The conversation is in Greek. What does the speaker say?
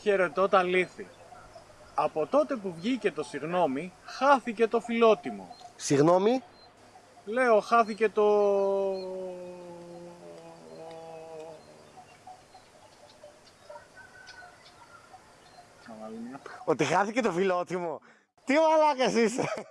Χαιρετώ τα λύθη. Από τότε που βγήκε το συγνώμη, χάθηκε το φιλότιμο. Συγγνώμη, Λέω, χάθηκε το... Ότι χάθηκε το φιλότιμο. Τι μαλάκας είσαι.